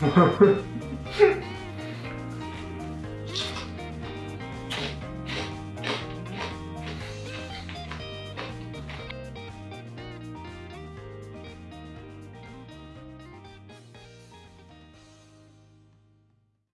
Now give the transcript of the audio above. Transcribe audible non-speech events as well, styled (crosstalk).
흐흐흐 (laughs)